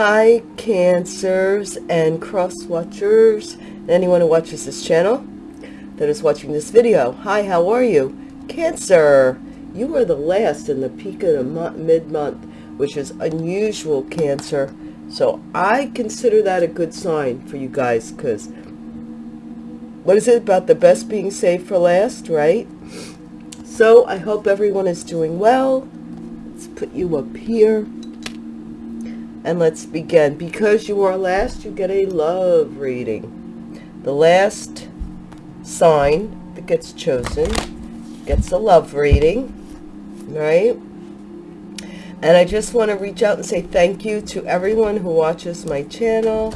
Hi, Cancers and Cross Watchers, anyone who watches this channel that is watching this video. Hi, how are you? Cancer, you are the last in the peak of the mid-month, which is unusual, Cancer. So I consider that a good sign for you guys because what is it about the best being saved for last, right? So I hope everyone is doing well. Let's put you up here and let's begin. Because you are last, you get a love reading. The last sign that gets chosen gets a love reading, right? And I just want to reach out and say thank you to everyone who watches my channel,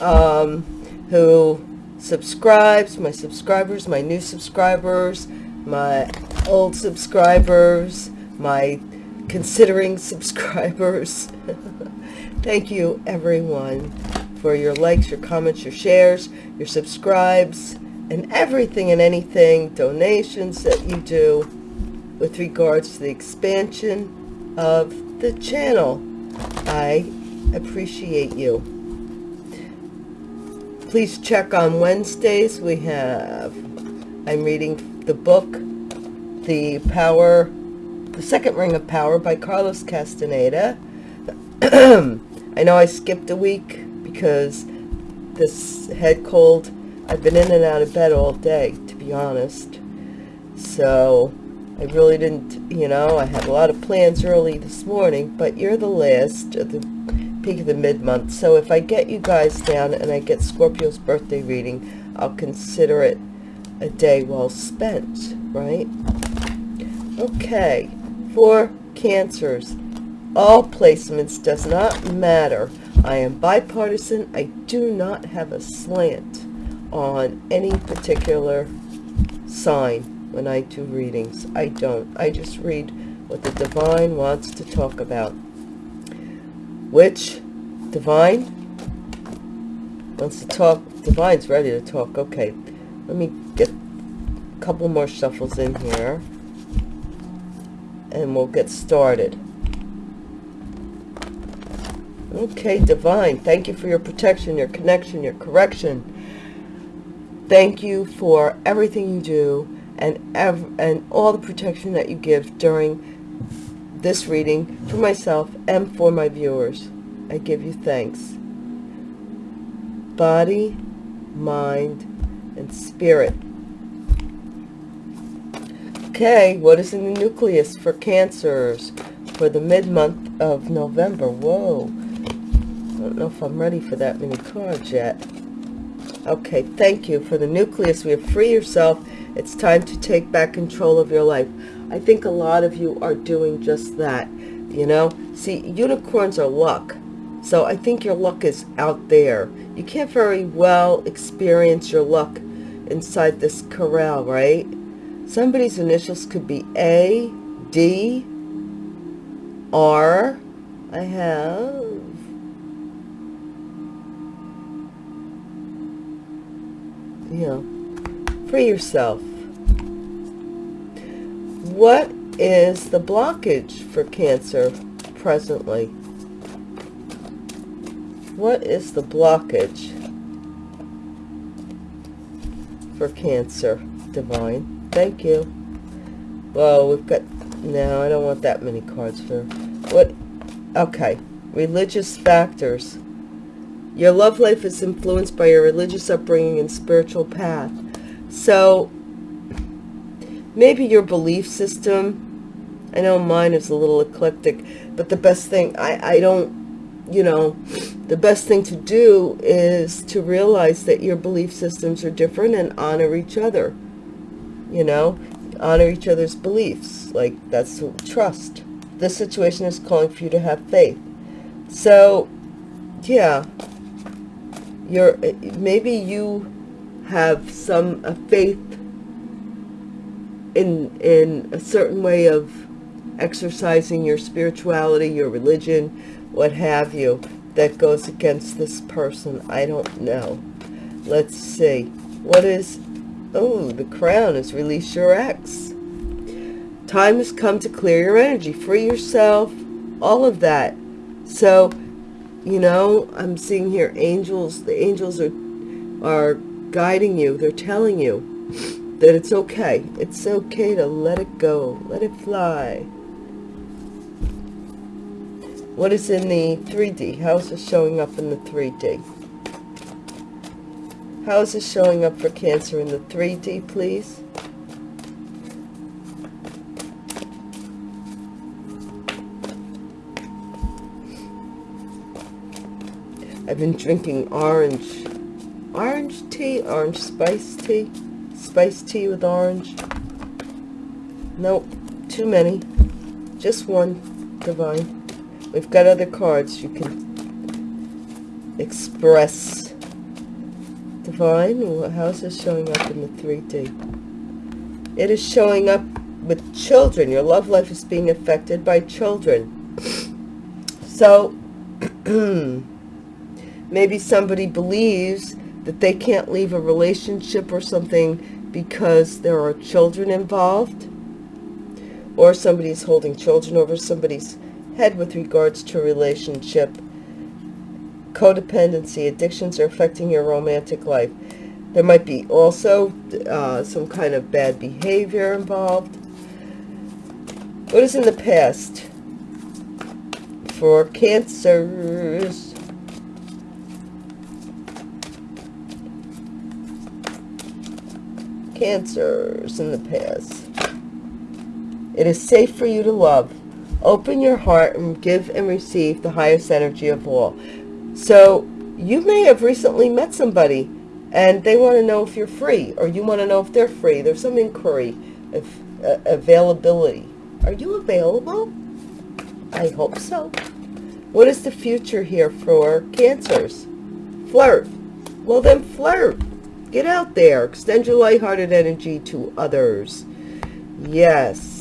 um, who subscribes, my subscribers, my new subscribers, my old subscribers, my considering subscribers. Thank you, everyone, for your likes, your comments, your shares, your subscribes, and everything and anything, donations that you do with regards to the expansion of the channel. I appreciate you. Please check on Wednesdays. We have, I'm reading the book, The Power, The Second Ring of Power by Carlos Castaneda. I know I skipped a week because this head cold, I've been in and out of bed all day, to be honest. So I really didn't, you know, I had a lot of plans early this morning, but you're the last at the peak of the mid-month. So if I get you guys down and I get Scorpio's birthday reading, I'll consider it a day well spent, right? Okay, for cancers, all placements does not matter. I am bipartisan. I do not have a slant on any particular sign when I do readings. I don't. I just read what the divine wants to talk about. Which divine wants to talk? Divine's ready to talk. Okay, let me get a couple more shuffles in here and we'll get started. Okay, Divine, thank you for your protection, your connection, your correction. Thank you for everything you do and, and all the protection that you give during this reading for myself and for my viewers. I give you thanks. Body, mind, and spirit. Okay, what is in the nucleus for cancers for the mid-month of November? Whoa I don't know if I'm ready for that many cards yet. Okay, thank you. For the nucleus, we have free yourself. It's time to take back control of your life. I think a lot of you are doing just that, you know. See, unicorns are luck. So I think your luck is out there. You can't very well experience your luck inside this corral, right? Somebody's initials could be A, D, R. I have know, free yourself. What is the blockage for Cancer presently? What is the blockage for Cancer, Divine? Thank you. Well, we've got... No, I don't want that many cards for... What? Okay. Religious factors. Your love life is influenced by your religious upbringing and spiritual path. So maybe your belief system, I know mine is a little eclectic, but the best thing, I, I don't, you know, the best thing to do is to realize that your belief systems are different and honor each other, you know, honor each other's beliefs. Like that's trust. This situation is calling for you to have faith. So, yeah, you're eh, maybe you have some faith in in a certain way of exercising your spirituality your religion what have you that goes against this person i don't know let's see what is oh the crown has released your ex time has come to clear your energy free yourself all of that so you know, I'm seeing here angels. The angels are, are guiding you. They're telling you that it's okay. It's okay to let it go. Let it fly. What is in the 3D? How is it showing up in the 3D? How is this showing up for Cancer in the 3D, please? I've been drinking orange, orange tea, orange spice tea, spice tea with orange. Nope, too many. Just one, Divine. We've got other cards you can express. Divine, how's this showing up in the 3D? It is showing up with children. Your love life is being affected by children. So, maybe somebody believes that they can't leave a relationship or something because there are children involved. Or somebody's holding children over somebody's head with regards to relationship. Codependency, addictions are affecting your romantic life. There might be also uh, some kind of bad behavior involved. What is in the past for cancers? Cancers in the past. It is safe for you to love. Open your heart and give and receive the highest energy of all. So you may have recently met somebody and they want to know if you're free or you want to know if they're free. There's some inquiry of uh, availability. Are you available? I hope so. What is the future here for cancers? Flirt. Well, then flirt. Get out there. Extend your lighthearted energy to others. Yes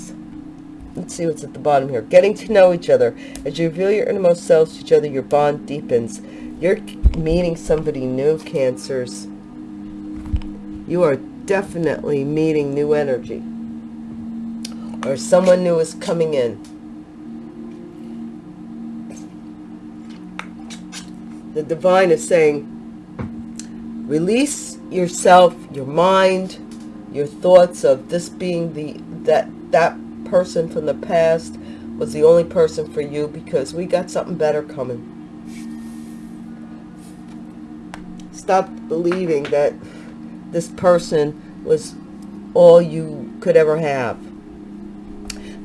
let's see what's at the bottom here. Getting to know each other. As you reveal your innermost selves to each other, your bond deepens. You're meeting somebody new, Cancers. You are definitely meeting new energy. Or someone new is coming in. The divine is saying, release yourself, your mind, your thoughts of this being the that that person from the past was the only person for you because we got something better coming. Stop believing that this person was all you could ever have.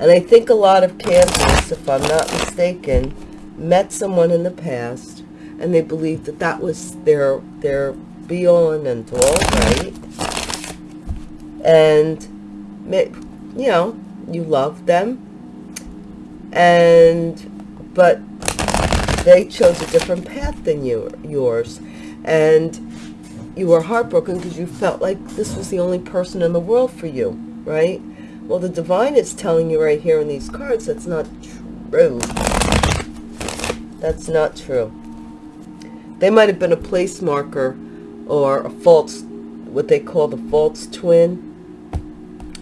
And I think a lot of cancers, if I'm not mistaken, met someone in the past and they believed that that was their their be all and end all, right? And, you know, you love them. And but they chose a different path than you yours. And you were heartbroken because you felt like this was the only person in the world for you right? Well the divine is telling you right here in these cards that's not true. That's not true. They might have been a place marker or a false what they call the false twin.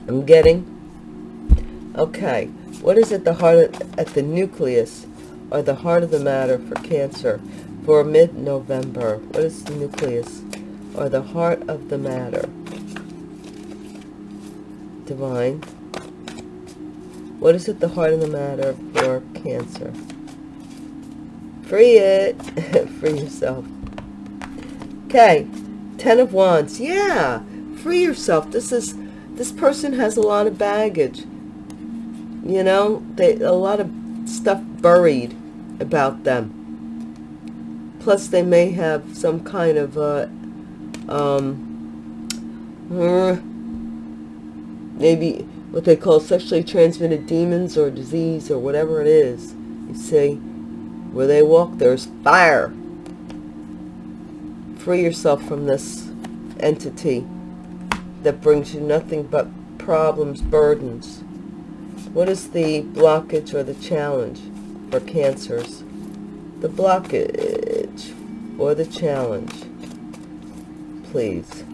I'm getting Okay, what is at the heart of, at the nucleus or the heart of the matter for Cancer for mid-November? What is the nucleus or the heart of the matter? Divine. What is at the heart of the matter for Cancer? Free it. free yourself. Okay, Ten of Wands. Yeah, free yourself. This is this person has a lot of baggage you know they a lot of stuff buried about them. Plus they may have some kind of uh, um, uh, maybe what they call sexually transmitted demons or disease or whatever it is you see where they walk there's fire. Free yourself from this entity that brings you nothing but problems burdens what is the blockage or the challenge for cancers? The blockage or the challenge, please.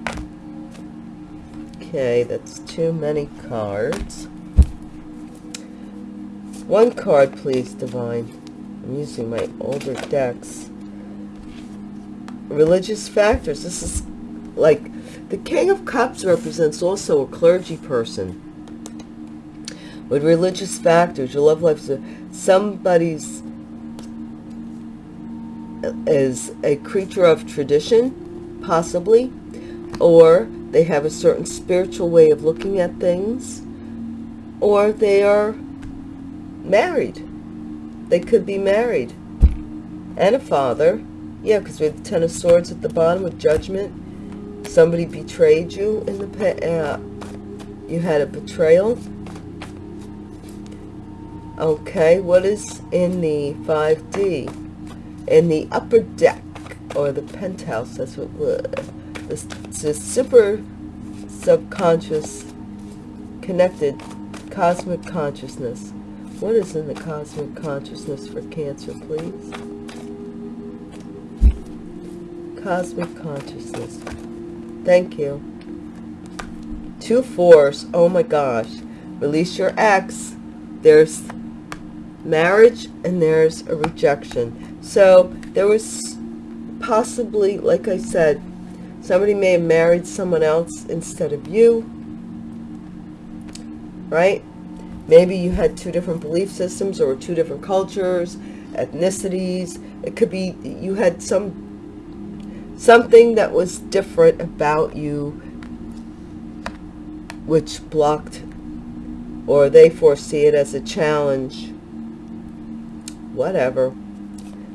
Okay, that's too many cards. One card, please, Divine. I'm using my older decks. Religious factors. This is like the King of Cups represents also a clergy person. With religious factors, your love life is somebody's is a creature of tradition, possibly, or they have a certain spiritual way of looking at things, or they are married. They could be married. And a father. Yeah, because we have the Ten of Swords at the bottom with Judgment. Somebody betrayed you in the past. Uh, you had a betrayal. Okay, what is in the 5D? In the upper deck, or the penthouse, that's what this, this super subconscious connected cosmic consciousness. What is in the cosmic consciousness for Cancer, please? Cosmic consciousness. Thank you. Two fours. Oh my gosh. Release your ex. There's marriage and there's a rejection. So there was possibly, like I said, somebody may have married someone else instead of you. Right? Maybe you had two different belief systems or two different cultures, ethnicities. It could be you had some something that was different about you which blocked or they foresee it as a challenge. Whatever.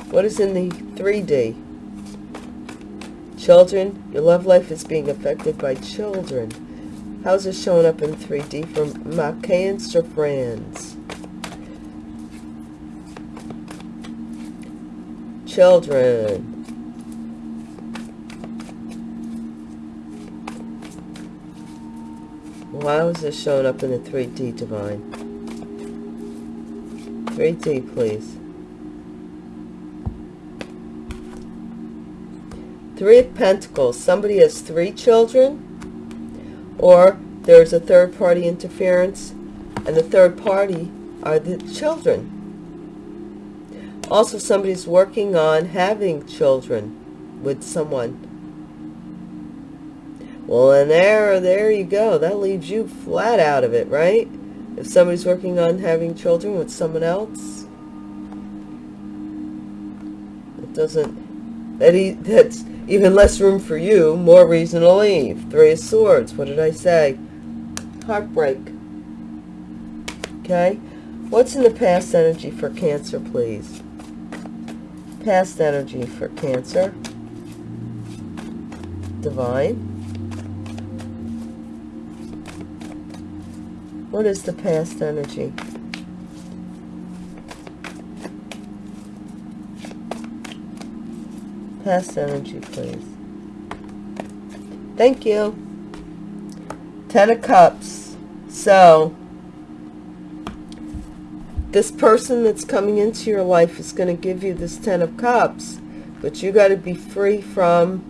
What is in the 3D? Children, your love life is being affected by children. How's it showing up in 3D from my Cancer friends? Children. Why was this showing up in the 3D, Divine? 3D, please. Three of Pentacles. Somebody has three children or there's a third party interference and the third party are the children. Also, somebody's working on having children with someone. Well, and there, there you go. That leaves you flat out of it, right? If somebody's working on having children with someone else, it doesn't, that he, that's, even less room for you, more reason to leave. Three of Swords. What did I say? Heartbreak. Okay. What's in the past energy for Cancer, please? Past energy for Cancer. Divine. What is the past energy? Past energy, please. Thank you. Ten of Cups. So, this person that's coming into your life is going to give you this Ten of Cups. But you got to be free from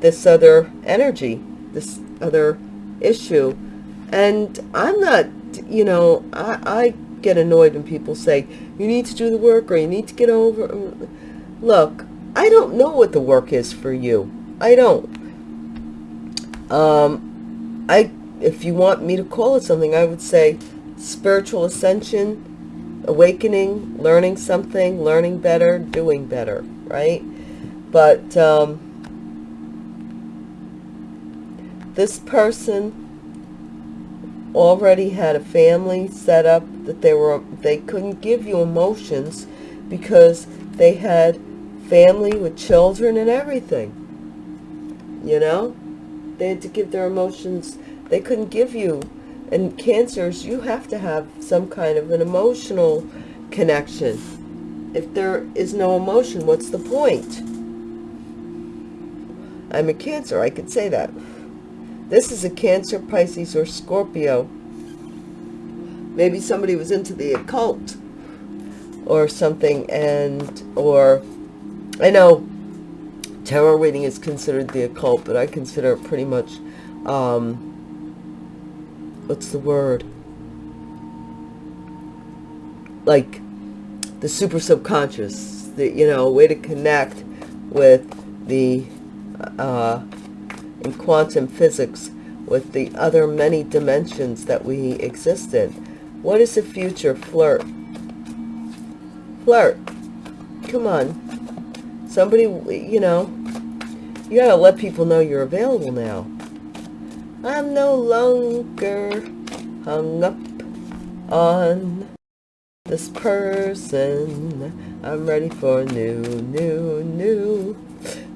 this other energy, this other issue. And I'm not, you know, I, I get annoyed when people say, you need to do the work or you need to get over. Look, I don't know what the work is for you. I don't. Um, I, if you want me to call it something, I would say spiritual ascension, awakening, learning something, learning better, doing better, right? But um, this person already had a family set up that they were they couldn't give you emotions because they had family with children and everything. You know? They had to give their emotions. They couldn't give you. And cancers, you have to have some kind of an emotional connection. If there is no emotion, what's the point? I'm a Cancer. I could say that. This is a Cancer, Pisces, or Scorpio. Maybe somebody was into the occult or something and or I know tarot reading is considered the occult, but I consider it pretty much, um, what's the word? Like the super subconscious, the, you know, a way to connect with the, uh, in quantum physics, with the other many dimensions that we exist in. What is the future? Flirt. Flirt. Come on. Somebody, you know, you gotta let people know you're available now. I'm no longer hung up on this person. I'm ready for new, new, new.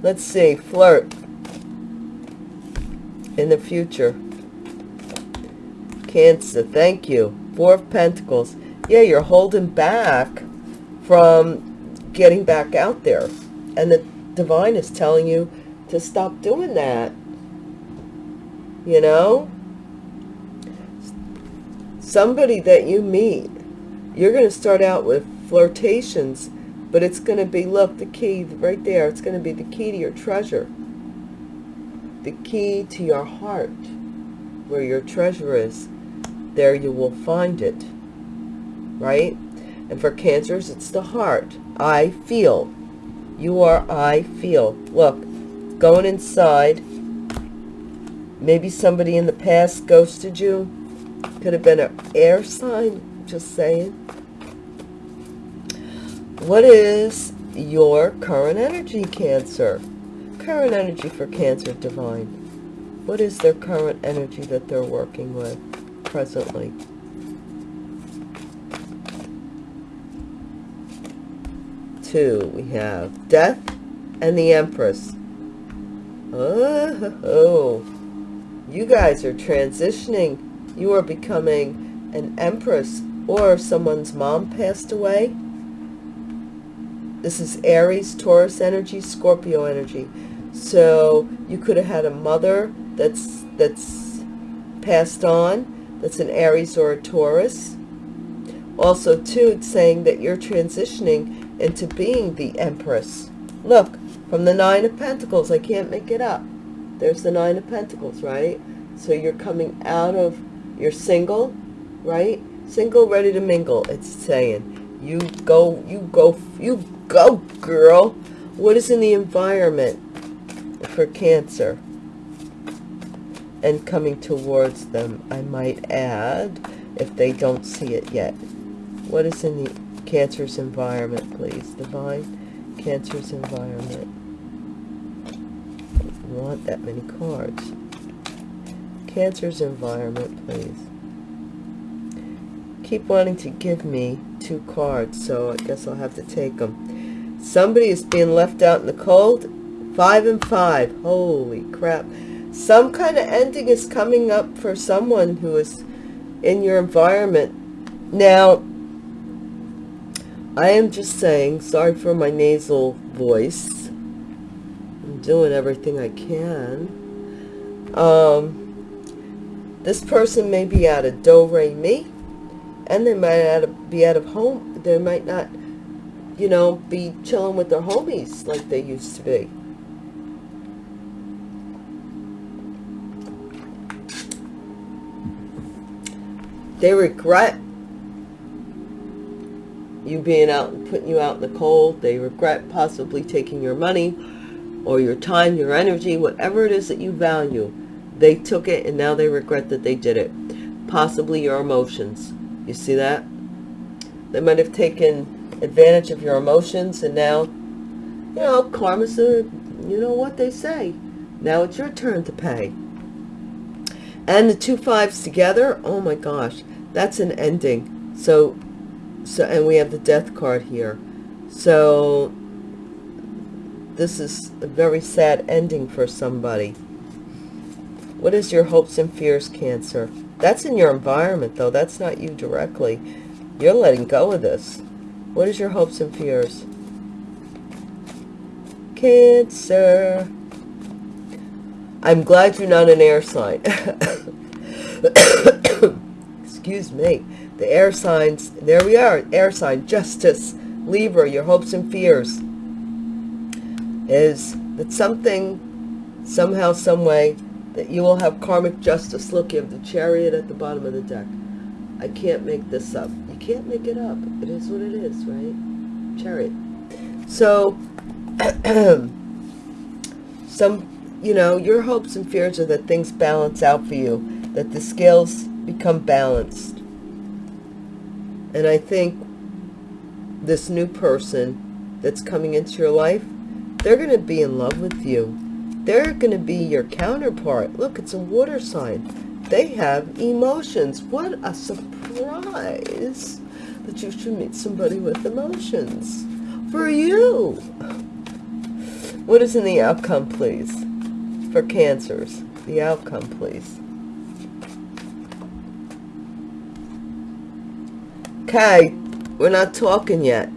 Let's see, flirt in the future. Cancer, thank you. Four of Pentacles. Yeah, you're holding back from getting back out there. And the divine is telling you to stop doing that. You know? Somebody that you meet, you're going to start out with flirtations, but it's going to be, look, the key right there. It's going to be the key to your treasure. The key to your heart, where your treasure is. There you will find it. Right? And for cancers, it's the heart. I feel. You are I feel. Look, going inside. Maybe somebody in the past ghosted you. Could have been an air sign, just saying. What is your current energy, Cancer? Current energy for Cancer Divine. What is their current energy that they're working with presently? Two, we have Death and the Empress. Oh, you guys are transitioning. You are becoming an empress or someone's mom passed away. This is Aries, Taurus energy, Scorpio energy. So you could have had a mother that's that's passed on, that's an Aries or a Taurus. Also, too, it's saying that you're transitioning into being the Empress. Look, from the Nine of Pentacles. I can't make it up. There's the Nine of Pentacles, right? So you're coming out of, you're single, right? Single, ready to mingle, it's saying. You go, you go, you go, girl. What is in the environment for Cancer? And coming towards them, I might add, if they don't see it yet. What is in the Cancer's environment, please? Divine Cancer's environment want that many cards. Cancer's environment, please. Keep wanting to give me two cards, so I guess I'll have to take them. Somebody is being left out in the cold. Five and five. Holy crap. Some kind of ending is coming up for someone who is in your environment. Now, I am just saying, sorry for my nasal voice I'm doing everything I can. Um, this person may be out of do, re, mi, and they might be out of home. They might not, you know, be chilling with their homies like they used to be. They regret you being out and putting you out in the cold. They regret possibly taking your money or your time, your energy, whatever it is that you value. They took it and now they regret that they did it. Possibly your emotions. You see that? They might have taken advantage of your emotions and now, you know, karma's a, you know what they say. Now it's your turn to pay. And the two fives together, oh my gosh, that's an ending. So, so, and we have the death card here. So this is a very sad ending for somebody. What is your hopes and fears, Cancer? That's in your environment, though. That's not you directly. You're letting go of this. What is your hopes and fears? Cancer. I'm glad you're not an air sign. Excuse me. The air signs, there we are, air sign, justice, Libra, your hopes and fears is that something, somehow, some way, that you will have karmic justice. Look, you have the chariot at the bottom of the deck. I can't make this up. You can't make it up. It is what it is, right? chariot. So, some, you know, your hopes and fears are that things balance out for you, that the scales become balanced. And I think this new person that's coming into your life, they're going to be in love with you. They're going to be your counterpart. Look, it's a water sign. They have emotions. What a surprise that you should meet somebody with emotions. For you. What is in the outcome, please? For cancers. The outcome, please. Okay, we're not talking yet.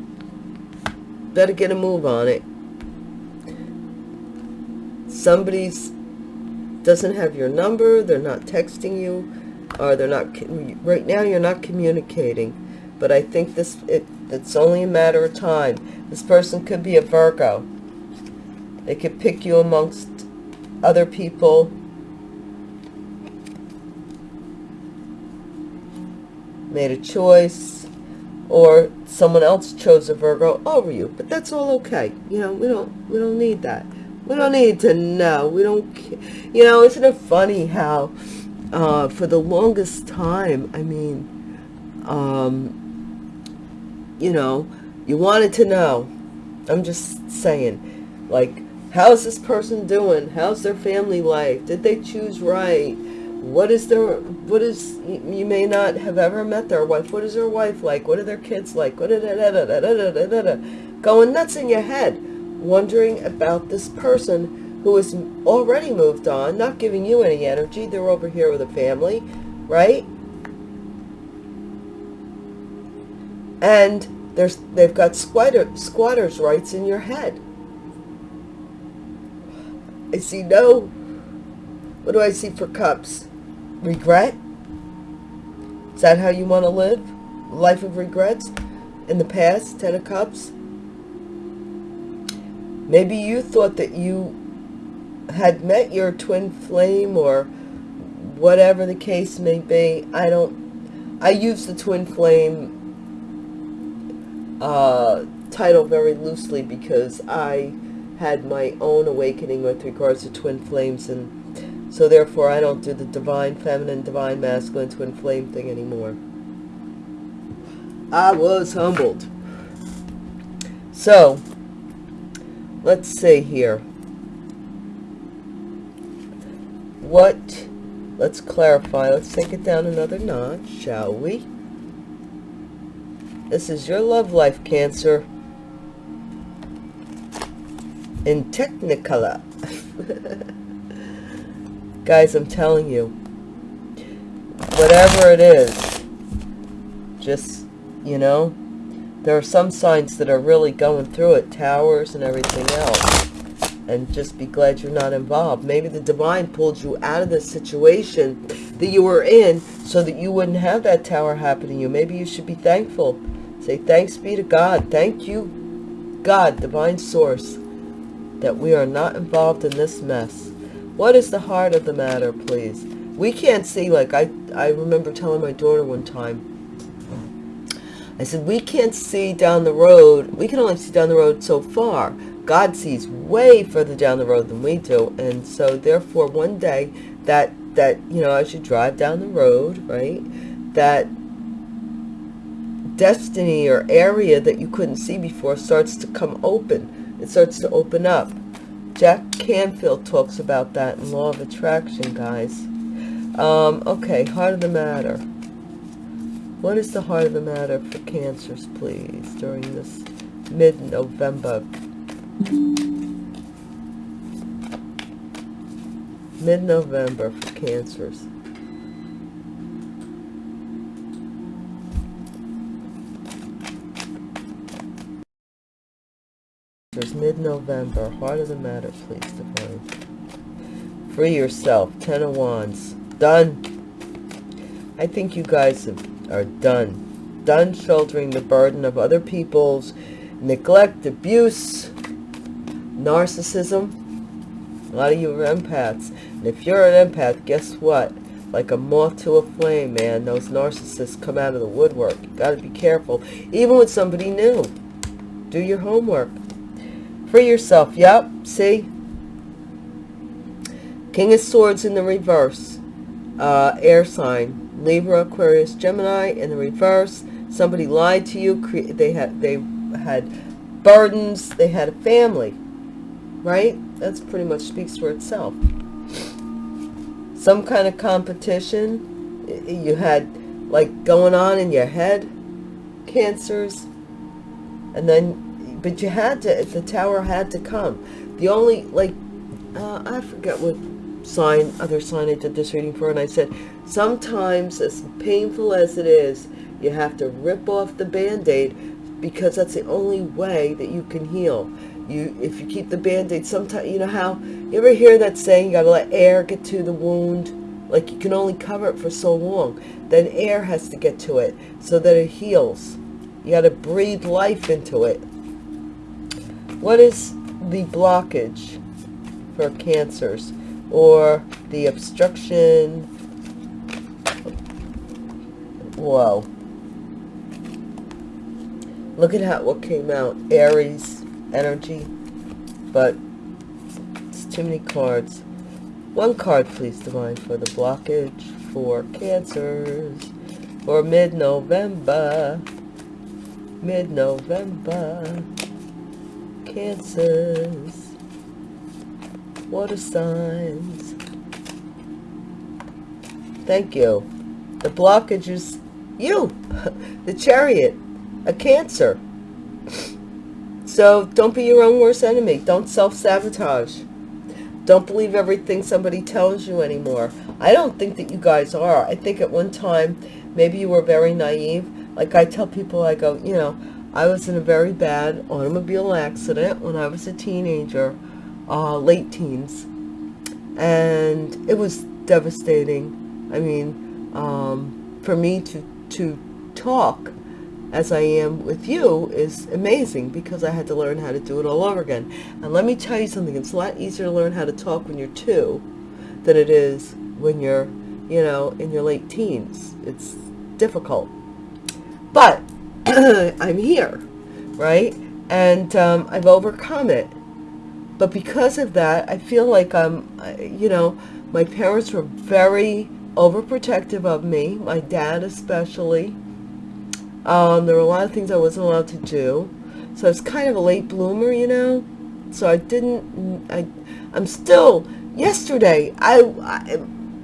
Better get a move on it. Somebody's doesn't have your number, they're not texting you, or they're not, right now you're not communicating. But I think this, it, it's only a matter of time. This person could be a Virgo. They could pick you amongst other people. Made a choice or someone else chose a Virgo over you. But that's all okay. You know, we don't we don't need that. We don't need to know. We don't, you know, isn't it funny how uh, for the longest time, I mean, um, you know, you wanted to know. I'm just saying, like, how's this person doing? How's their family life? Did they choose right? What is their what is you may not have ever met their wife. What is their wife like? What are their kids like? Da, da, da, going nuts in your head wondering about this person who has already moved on not giving you any energy. They're over here with a family right? And there's they've got squatter squatters rights in your head. I see no what do I see for cups regret? Is that how you want to live? Life of regrets in the past, Ten of Cups? Maybe you thought that you had met your twin flame or whatever the case may be. I don't, I use the twin flame uh, title very loosely because I had my own awakening with regards to twin flames and so therefore, I don't do the divine feminine, divine masculine twin flame thing anymore. I was humbled. So, let's see here. What, let's clarify. Let's take it down another notch, shall we? This is your love life, Cancer. In Technicolor. Guys, I'm telling you, whatever it is, just, you know, there are some signs that are really going through it, towers and everything else. And just be glad you're not involved. Maybe the divine pulled you out of the situation that you were in so that you wouldn't have that tower happen to you. Maybe you should be thankful. Say, thanks be to God. Thank you, God, divine source, that we are not involved in this mess. What is the heart of the matter, please? We can't see, like I, I remember telling my daughter one time, I said, we can't see down the road. We can only see down the road so far. God sees way further down the road than we do. And so therefore one day that, that, you know, as you drive down the road, right, that destiny or area that you couldn't see before starts to come open. It starts to open up. Jack Canfield talks about that in Law of Attraction, guys. Um, okay, heart of the matter. What is the heart of the matter for cancers, please, during this mid-November? Mid-November for cancers. mid-November. Heart of the matter, please, Divine. Free yourself. Ten of Wands. Done. I think you guys are done. Done shouldering the burden of other people's neglect, abuse, narcissism. A lot of you are empaths. And if you're an empath, guess what? Like a moth to a flame, man. Those narcissists come out of the woodwork. You got to be careful. Even with somebody new Do your homework. Free yourself. Yep. See? King of Swords in the reverse. Uh, air sign. Libra, Aquarius, Gemini in the reverse. Somebody lied to you. They had they had burdens. They had a family. Right? That's pretty much speaks for itself. Some kind of competition you had like going on in your head. Cancers. And then, but you had to, the tower had to come. The only, like, uh, I forget what sign, other sign I did this reading for, and I said, sometimes as painful as it is, you have to rip off the band-aid because that's the only way that you can heal. You, if you keep the band-aid, sometimes, you know how, you ever hear that saying, you gotta let air get to the wound? Like you can only cover it for so long. Then air has to get to it so that it heals. You gotta breathe life into it. What is the blockage for cancers? or the obstruction. Whoa. Look at how what came out. Aries energy. But it's too many cards. One card, please, Divine, for the blockage for cancers for mid-November. Mid-November. Cancers water signs. Thank you. The blockage is you, the chariot, a cancer. So don't be your own worst enemy. Don't self-sabotage. Don't believe everything somebody tells you anymore. I don't think that you guys are. I think at one time, maybe you were very naive. Like I tell people, I go, you know, I was in a very bad automobile accident when I was a teenager uh, late teens. And it was devastating. I mean, um, for me to, to talk as I am with you is amazing because I had to learn how to do it all over again. And let me tell you something, it's a lot easier to learn how to talk when you're two than it is when you're, you know, in your late teens. It's difficult. But I'm here, right? And um, I've overcome it. But because of that, I feel like I'm, you know, my parents were very overprotective of me, my dad especially. Um, there were a lot of things I wasn't allowed to do. So I was kind of a late bloomer, you know. So I didn't, I, I'm still, yesterday, I, I,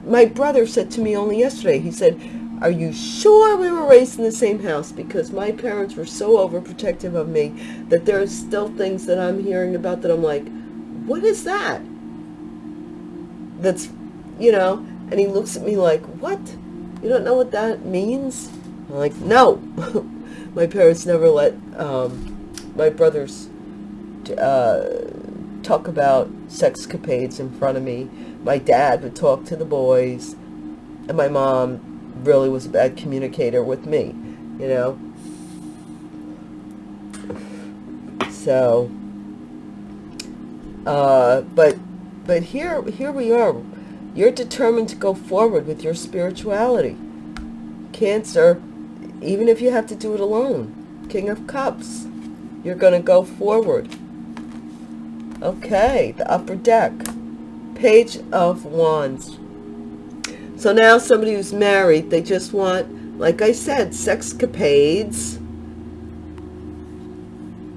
my brother said to me only yesterday, he said, are you sure we were raised in the same house? Because my parents were so overprotective of me that there's still things that I'm hearing about that I'm like, what is that? That's, you know, and he looks at me like, what? You don't know what that means? I'm like, no. my parents never let um, my brothers uh, talk about sexcapades in front of me. My dad would talk to the boys, and my mom really was a bad communicator with me, you know. So, uh, but but here here we are. You're determined to go forward with your spirituality. Cancer, even if you have to do it alone. King of Cups. You're going to go forward. Okay, the upper deck. Page of Wands. So now somebody who's married, they just want, like I said, sexcapades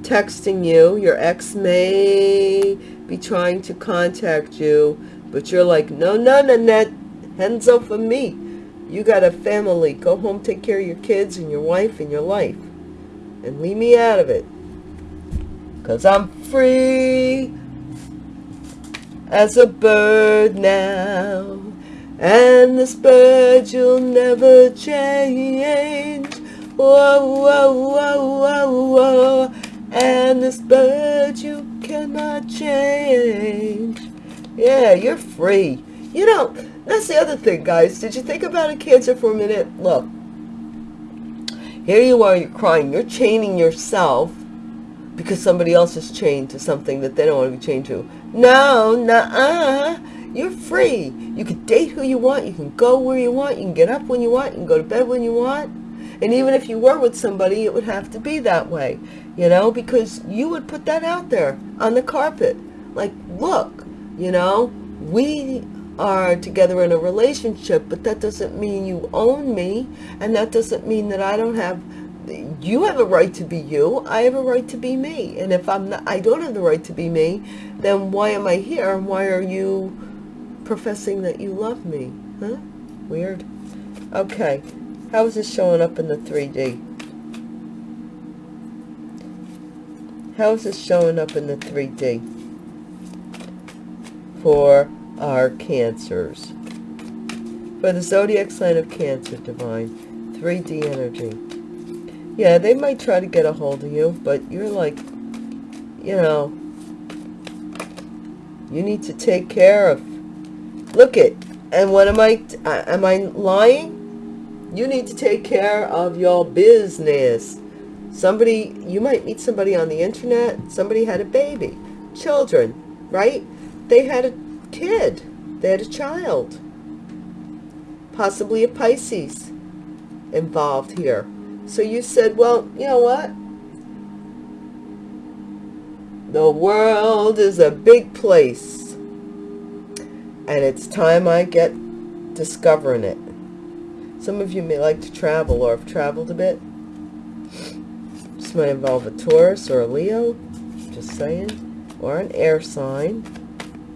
texting you. Your ex may be trying to contact you, but you're like, no, no, Nanette, hands up for me. You got a family. Go home, take care of your kids and your wife and your life. And leave me out of it. Because I'm free as a bird now. And this bird you'll never change. Whoa, whoa, whoa, whoa, whoa. And this bird you cannot change. Yeah, you're free. You know, that's the other thing, guys. Did you think about a Cancer for a minute? Look, here you are, you're crying. You're chaining yourself because somebody else is chained to something that they don't want to be chained to. No, nah, You're free. You can date who you want. You can go where you want. You can get up when you want. You can go to bed when you want. And even if you were with somebody, it would have to be that way, you know, because you would put that out there on the carpet. Like, look, you know, we are together in a relationship, but that doesn't mean you own me. And that doesn't mean that I don't have, you have a right to be you. I have a right to be me. And if I'm not, I don't have the right to be me, then why am I here? And why are you professing that you love me? Huh? Weird. Okay. How is this showing up in the 3D? How is this showing up in the 3D? For our cancers. For the zodiac sign of Cancer, Divine. 3D energy. Yeah, they might try to get a hold of you, but you're like, you know, you need to take care of. Look it. And what am I, uh, am I lying? You need to take care of your business. Somebody, you might meet somebody on the internet. Somebody had a baby. Children, right? They had a kid. They had a child. Possibly a Pisces involved here. So you said, well, you know what? The world is a big place. And it's time I get discovering it. Some of you may like to travel or have traveled a bit. This might involve a Taurus or a Leo. Just saying. Or an air sign.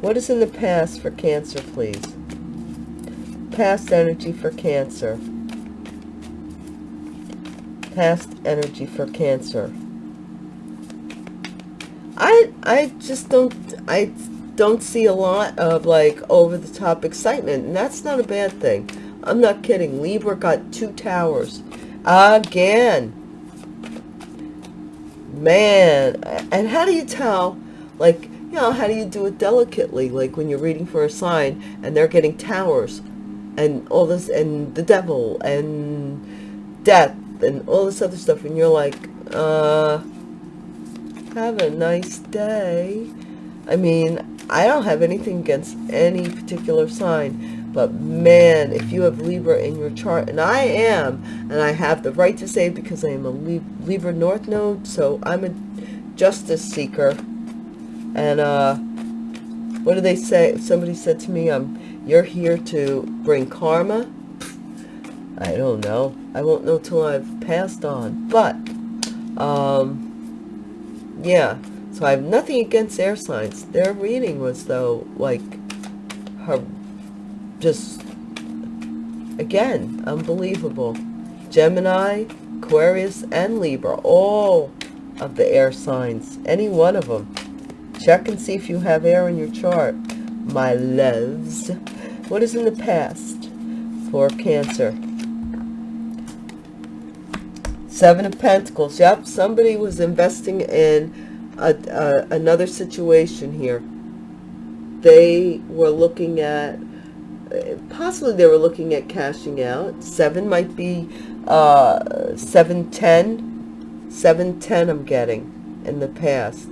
What is in the past for Cancer, please? Past energy for Cancer. Past energy for Cancer. I I just don't I don't see a lot of like over the top excitement and that's not a bad thing. I'm not kidding. Libra got two towers again. Man, and how do you tell like you know, how do you do it delicately? Like when you're reading for a sign and they're getting towers and all this and the devil and death and all this other stuff. And you're like, uh, have a nice day. I mean, I don't have anything against any particular sign, but man, if you have Libra in your chart, and I am, and I have the right to say because I am a Libra North Node, so I'm a justice seeker and uh, what do they say? Somebody said to me, um, you're here to bring karma. I don't know. I won't know till I've passed on. But, um, yeah. So I have nothing against air signs. Their reading was, though, like, her, just, again, unbelievable. Gemini, Aquarius, and Libra, all of the air signs. Any one of them. Check and see if you have air in your chart, my loves. What is in the past for Cancer? Seven of Pentacles. Yep, somebody was investing in a, a, another situation here. They were looking at, possibly they were looking at cashing out. Seven might be uh, 710. 710 I'm getting in the past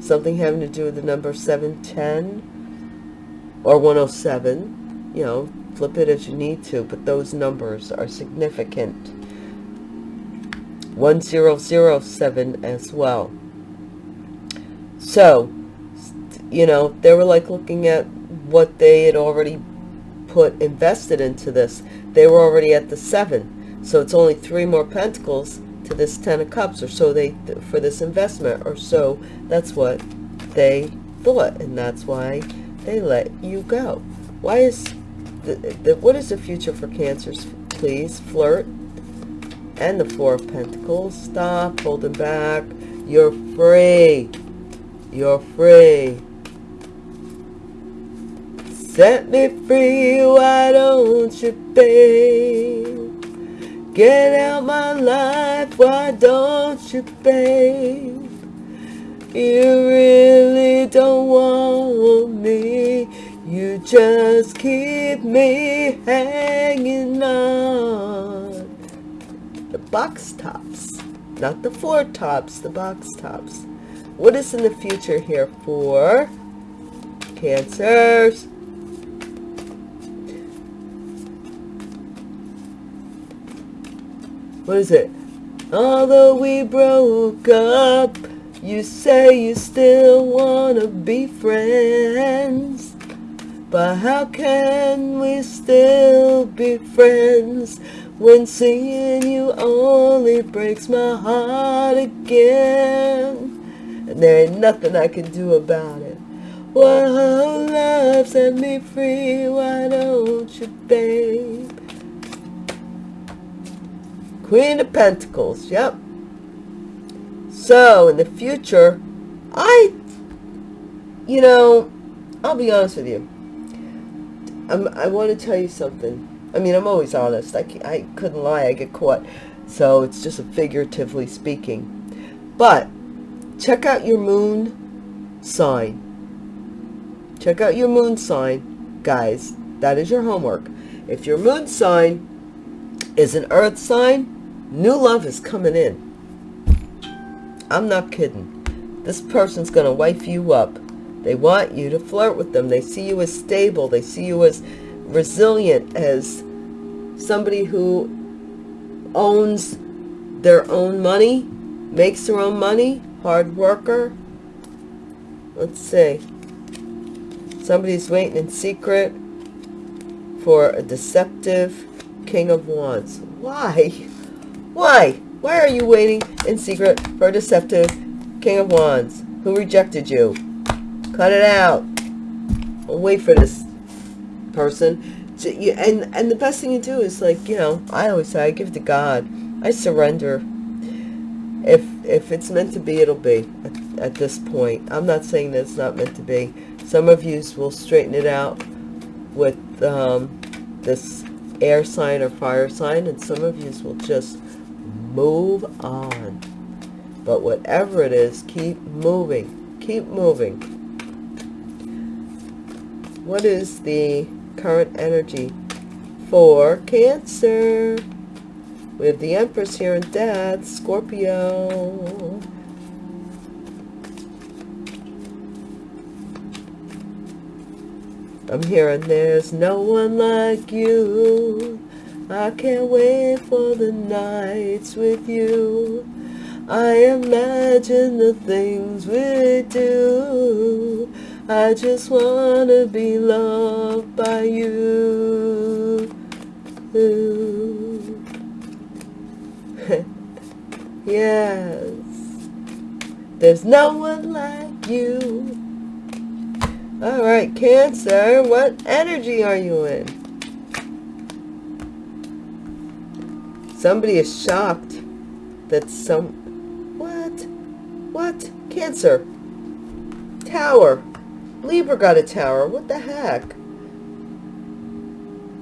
something having to do with the number 710 or 107 you know flip it as you need to but those numbers are significant 1007 as well so you know they were like looking at what they had already put invested into this. They were already at the seven. So it's only three more pentacles to this ten of cups or so they for this investment or so. That's what they thought and that's why they let you go. Why is the, the what is the future for cancers please? Flirt and the four of pentacles. Stop holding back. You're free you're free set me free why don't you babe Get out my life, why don't you, babe? You really don't want me. You just keep me hanging on. The box tops. Not the four tops, the box tops. What is in the future here for Cancers? what is it? Although we broke up, you say you still wanna be friends. But how can we still be friends when seeing you only breaks my heart again? And there ain't nothing I can do about it. What love set me free, why don't you, babe? Queen of Pentacles, yep. So, in the future, I, you know, I'll be honest with you. I'm, I want to tell you something. I mean, I'm always honest. I, I couldn't lie. I get caught. So it's just figuratively speaking. But check out your moon sign. Check out your moon sign, guys. That is your homework. If your moon sign is an earth sign, New love is coming in. I'm not kidding. This person's going to wife you up. They want you to flirt with them. They see you as stable. They see you as resilient, as somebody who owns their own money, makes their own money, hard worker. Let's see. Somebody's waiting in secret for a deceptive king of wands. Why? Why? Why are you waiting in secret for a deceptive King of Wands who rejected you? Cut it out. I'll wait for this person. And, and the best thing you do is like, you know, I always say, I give to God. I surrender. If, if it's meant to be, it'll be at, at this point. I'm not saying that it's not meant to be. Some of you will straighten it out with um, this air sign or fire sign, and some of you will just move on. But whatever it is, keep moving. Keep moving. What is the current energy for Cancer? We have the Empress here in Death, Scorpio. I'm hearing there's no one like you. I can't wait for the nights with you. I imagine the things we do. I just want to be loved by you. Yes. There's no one like you. All right, Cancer, what energy are you in? Somebody is shocked that some... What? What? Cancer. Tower. Libra got a tower. What the heck?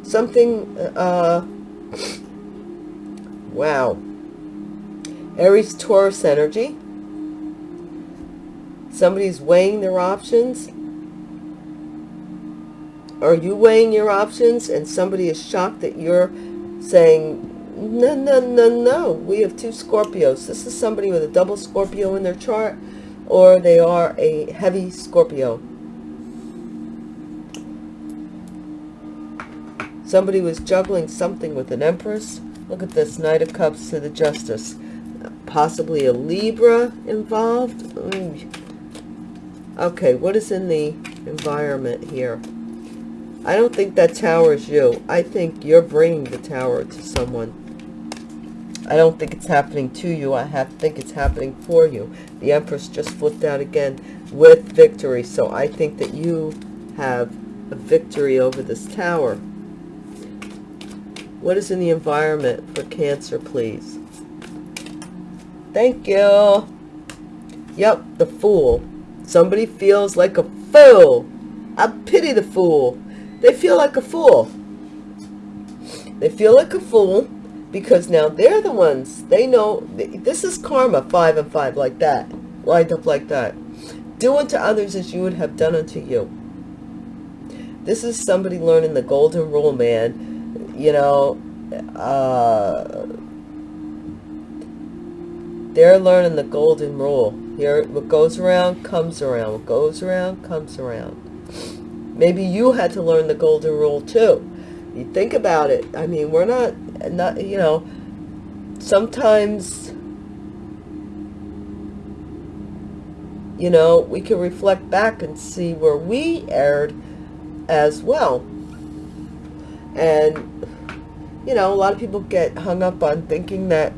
Something... Uh... Wow. Aries Taurus energy. Somebody's weighing their options. Are you weighing your options and somebody is shocked that you're saying no, no, no, no. We have two Scorpios. This is somebody with a double Scorpio in their chart, or they are a heavy Scorpio. Somebody was juggling something with an Empress. Look at this, Knight of Cups to the Justice. Possibly a Libra involved. Mm. Okay, what is in the environment here? I don't think that tower is you. I think you're bringing the tower to someone. I don't think it's happening to you. I have think it's happening for you. The Empress just flipped out again with victory. So I think that you have a victory over this tower. What is in the environment for Cancer, please? Thank you. Yep, the Fool. Somebody feels like a fool. I pity the fool. They feel like a fool. They feel like a fool because now they're the ones they know this is karma five and five like that lined up like that do unto others as you would have done unto you this is somebody learning the golden rule man you know uh they're learning the golden rule. Here what goes around comes around. What goes around comes around. Maybe you had to learn the golden rule too. You think about it. I mean we're not not, you know, sometimes you know we can reflect back and see where we erred as well. And you know a lot of people get hung up on thinking that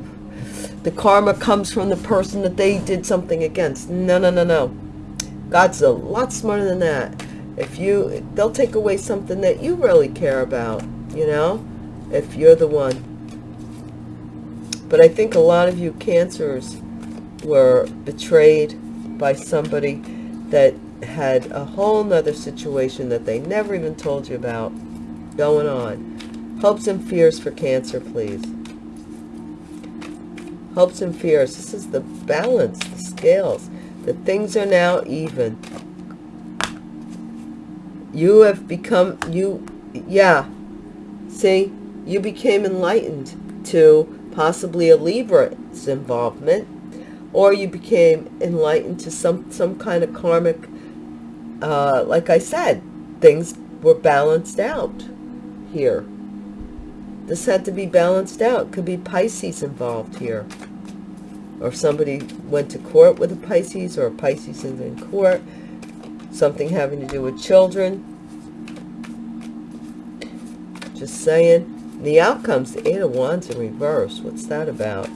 the karma comes from the person that they did something against no no no no god's a lot smarter than that if you they'll take away something that you really care about you know if you're the one but i think a lot of you cancers were betrayed by somebody that had a whole nother situation that they never even told you about going on. Hopes and fears for Cancer, please. Hopes and fears. This is the balance, the scales. The things are now even. You have become, you, yeah. See, you became enlightened to possibly a Libra's involvement or you became enlightened to some some kind of karmic uh, like I said things were balanced out here this had to be balanced out. Could be Pisces involved here. Or somebody went to court with a Pisces or a Pisces is in court. Something having to do with children. Just saying. The outcomes the eight of wands in reverse. What's that about?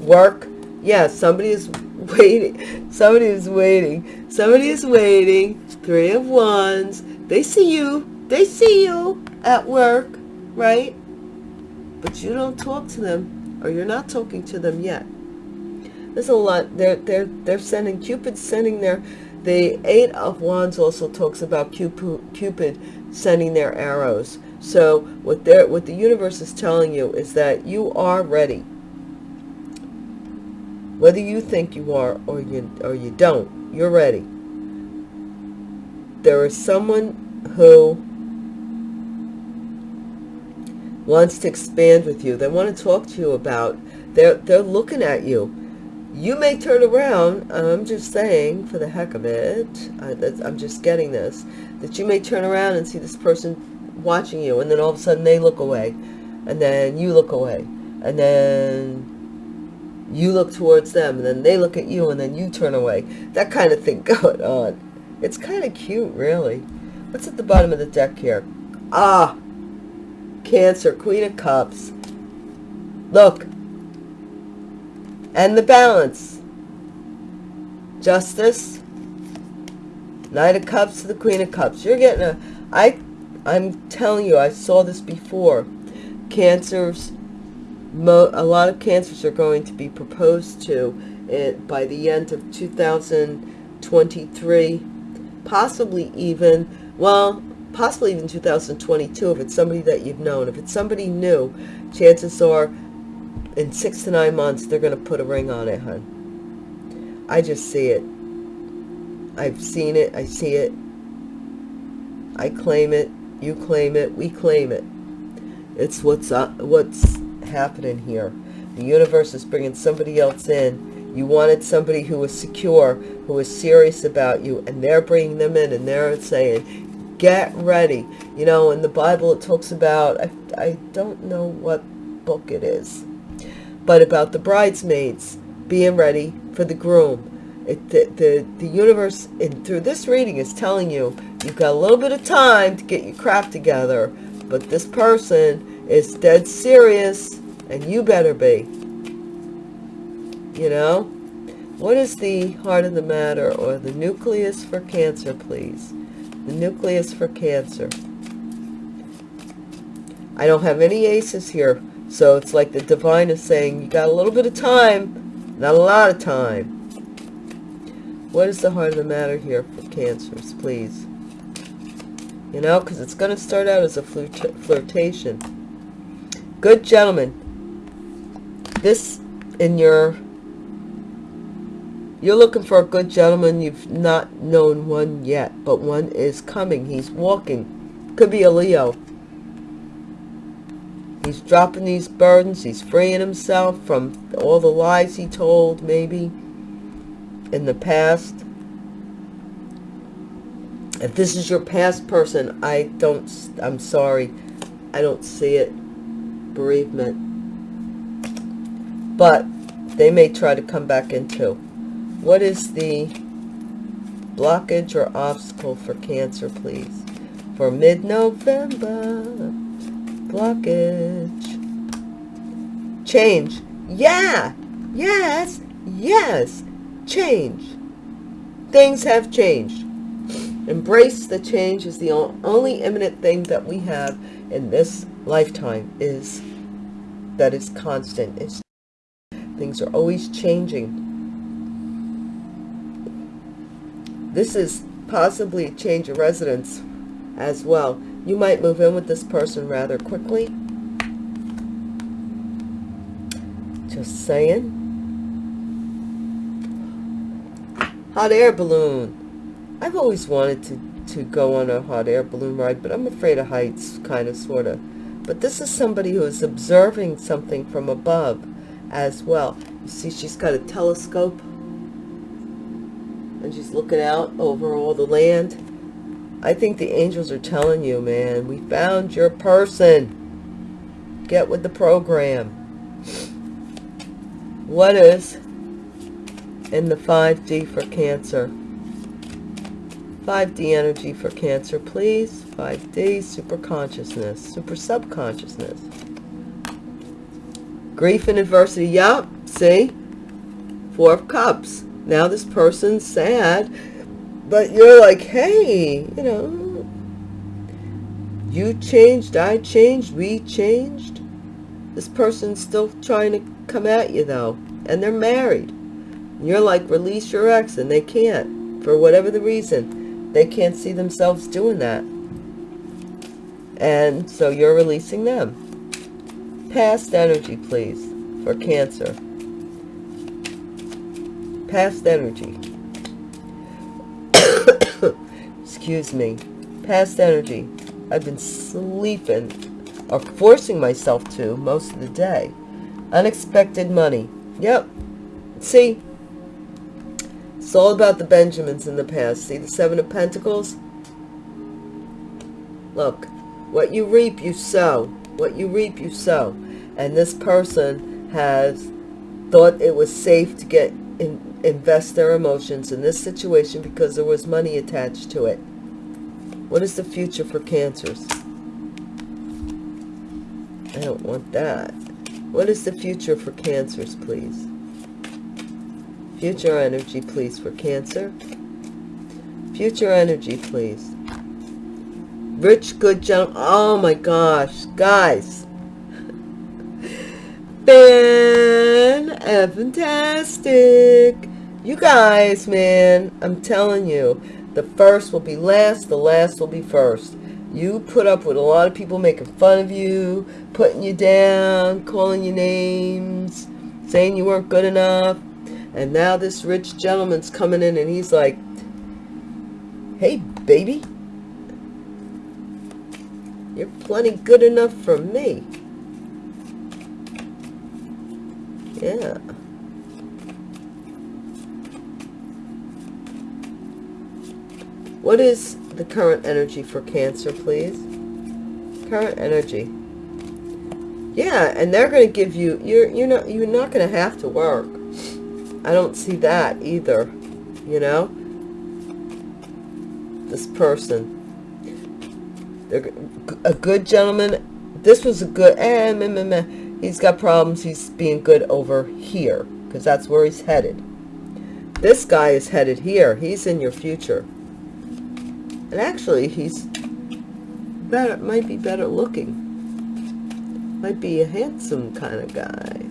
Work. Yeah somebody is waiting. Somebody is waiting. Somebody is waiting. Three of wands. They see you they see you at work right? But you don't talk to them or you're not talking to them yet. There's a lot they're they're they're sending cupid sending their the eight of wands also talks about cupid cupid sending their arrows. So what they're what the universe is telling you is that you are ready. Whether you think you are or you or you don't you're ready. There is someone who wants to expand with you. They want to talk to you about they're they're looking at you. You may turn around i'm just saying for the heck of it I, i'm just getting this that you may turn around and see this person watching you and then all of a sudden they look away and then you look away and then you look towards them and then they look at you and then you turn away. That kind of thing going on. It's kind of cute really. What's at the bottom of the deck here? Ah cancer queen of cups. Look. And the balance. Justice. Knight of cups to the queen of cups. You're getting a i i'm telling you i saw this before. Cancers Mo a lot of cancers are going to be proposed to it by the end of 2023 possibly even well possibly even 2022 if it's somebody that you've known. If it's somebody new chances are in six to nine months they're going to put a ring on it hun. I just see it. I've seen it. I see it. I claim it. You claim it. We claim it. It's what's what's happening here. The universe is bringing somebody else in. You wanted somebody who was secure, who was serious about you, and they're bringing them in, and they're saying, get ready. You know, in the Bible it talks about, I, I don't know what book it is, but about the bridesmaids being ready for the groom. It, the, the, the universe, in, through this reading, is telling you, you've got a little bit of time to get your crap together, but this person is dead serious and you better be. You know? What is the heart of the matter or the nucleus for Cancer, please? Nucleus for Cancer. I don't have any aces here. So it's like the divine is saying, you got a little bit of time, not a lot of time. What is the heart of the matter here for Cancers, please? You know, because it's going to start out as a flirt flirtation. Good gentlemen, this in your you're looking for a good gentleman. You've not known one yet but one is coming. He's walking. Could be a leo. He's dropping these burdens. He's freeing himself from all the lies he told maybe in the past. If this is your past person i don't i'm sorry. I don't see it. Bereavement. But they may try to come back into. What is the blockage or obstacle for Cancer, please? For mid-November, blockage. Change. Yeah. Yes. Yes. Change. Things have changed. Embrace the change is the only imminent thing that we have in this lifetime is that is constant. It's, things are always changing. This is possibly a change of residence as well. You might move in with this person rather quickly. Just saying. Hot air balloon. I've always wanted to, to go on a hot air balloon ride, but I'm afraid of heights, kind of, sort of. But this is somebody who is observing something from above as well. You see, she's got a telescope. And she's looking out over all the land. I think the angels are telling you, man, we found your person. Get with the program. What is in the 5D for Cancer? 5D energy for Cancer, please. 5D, super consciousness, super subconsciousness. Grief and adversity, yep, see? Four of Cups. Now this person's sad, but you're like, hey, you know, you changed, I changed, we changed. This person's still trying to come at you, though, and they're married. You're like, release your ex, and they can't, for whatever the reason they can't see themselves doing that. And so you're releasing them. Past energy, please, for Cancer. Past energy. Excuse me. Past energy. I've been sleeping or forcing myself to most of the day. Unexpected money. Yep. See, it's all about the Benjamins in the past. See the Seven of Pentacles? Look, what you reap, you sow. What you reap, you sow. And this person has thought it was safe to get in, invest their emotions in this situation because there was money attached to it. What is the future for cancers? I don't want that. What is the future for cancers, please? Future energy, please, for Cancer. Future energy, please. Rich, good gentleman. Oh my gosh, guys. Fan fantastic. You guys, man, I'm telling you, the first will be last, the last will be first. You put up with a lot of people making fun of you, putting you down, calling you names, saying you weren't good enough. And now this rich gentleman's coming in and he's like, hey, baby, you're plenty good enough for me. Yeah. What is the current energy for Cancer, please? Current energy. Yeah, and they're going to give you, you're, you're not, you're not going to have to work I don't see that either, you know? This person. They're a good gentleman. This was a good, eh, meh, meh, meh. he's got problems. He's being good over here because that's where he's headed. This guy is headed here. He's in your future. And actually, he's better, might be better looking. Might be a handsome kind of guy.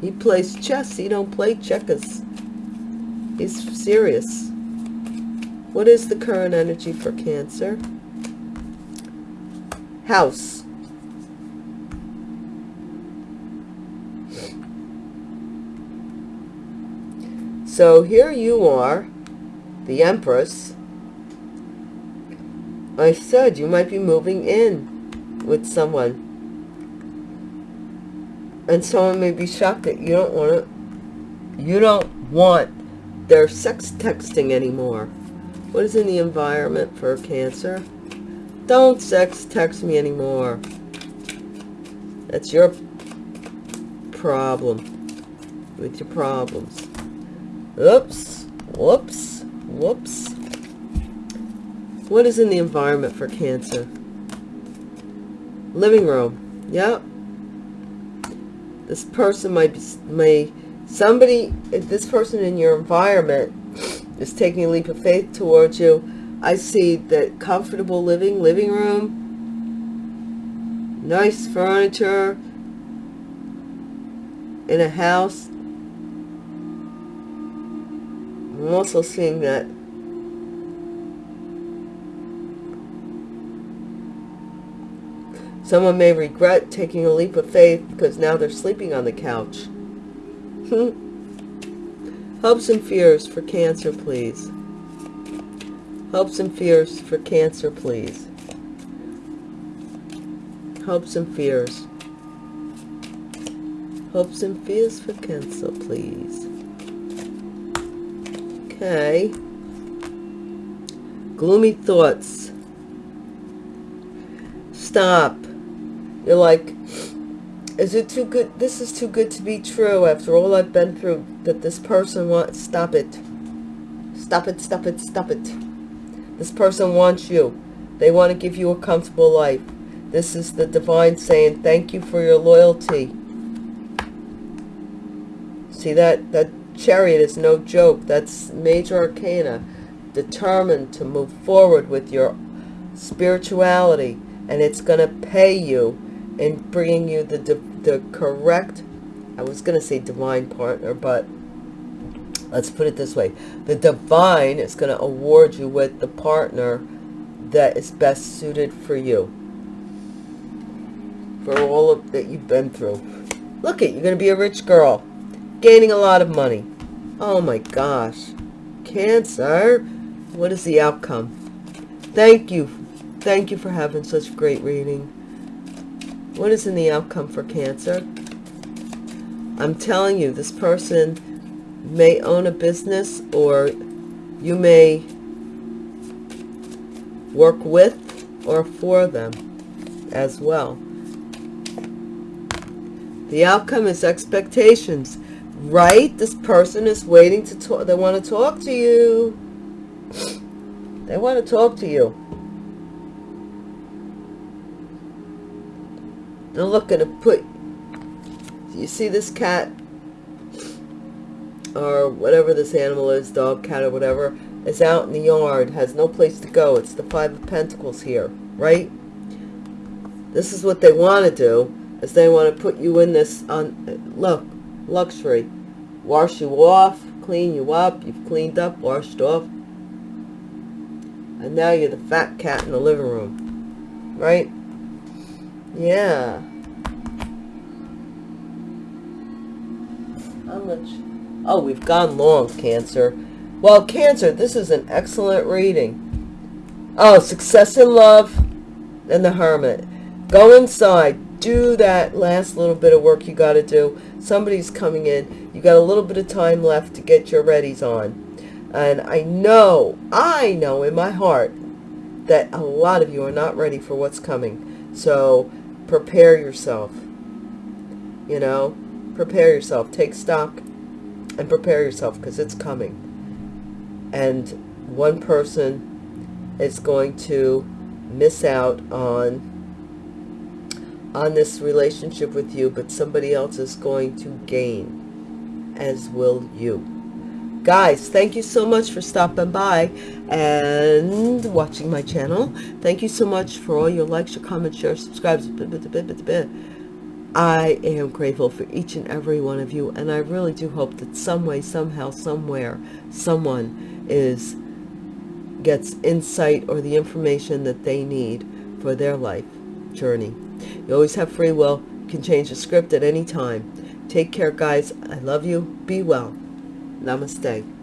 He plays chess. He don't play checkers. He's serious. What is the current energy for Cancer? House. So here you are, the Empress. I said you might be moving in with someone and someone may be shocked that you don't want to you don't want their sex texting anymore what is in the environment for cancer don't sex text me anymore That's your problem with your problems. Oops, whoops, whoops. What is in the environment for Cancer? Living room. Yep. This person might be, may, somebody, this person in your environment is taking a leap of faith towards you. I see that comfortable living, living room, nice furniture in a house. I'm also seeing that someone may regret taking a leap of faith because now they're sleeping on the couch. Hopes and fears for Cancer, please. Hopes and fears for Cancer, please. Hopes and fears. Hopes and fears for Cancer, please. Okay. Gloomy thoughts. Stop. You're like, is it too good? This is too good to be true after all I've been through that this person wants. Stop it. Stop it, stop it, stop it. This person wants you. They want to give you a comfortable life. This is the divine saying, thank you for your loyalty. See that? That chariot is no joke. That's major arcana. Determined to move forward with your spirituality. And it's going to pay you in bringing you the, the correct, I was going to say divine partner, but let's put it this way. The divine is going to award you with the partner that is best suited for you. For all of that you've been through. Look it, you're going to be a rich girl. Gaining a lot of money. Oh my gosh. Cancer. What is the outcome? Thank you. Thank you for having such great reading. What is in the outcome for Cancer? I'm telling you, this person may own a business or you may work with or for them as well. The outcome is expectations, right? This person is waiting to talk. They want to talk to you. They want to talk to you. They're looking to put, you see this cat or whatever this animal is, dog, cat, or whatever, is out in the yard, has no place to go. It's the Five of Pentacles here, right? This is what they want to do, is they want to put you in this, on look, luxury. Wash you off, clean you up, you've cleaned up, washed off. And now you're the fat cat in the living room, right? Yeah. How much? Oh, we've gone long, Cancer. Well, Cancer, this is an excellent reading. Oh, success in love and the Hermit. Go inside. Do that last little bit of work you got to do. Somebody's coming in. You got a little bit of time left to get your readies on. And I know, I know in my heart that a lot of you are not ready for what's coming. So prepare yourself. You know, prepare yourself. Take stock and prepare yourself because it's coming. And one person is going to miss out on on this relationship with you, but somebody else is going to gain, as will you. Guys, thank you so much for stopping by and watching my channel. Thank you so much for all your likes, your comments, your subscribes. I am grateful for each and every one of you, and I really do hope that some way, somehow, somewhere, someone is gets insight or the information that they need for their life journey. You always have free will. You can change the script at any time. Take care, guys. I love you. Be well. Namaste.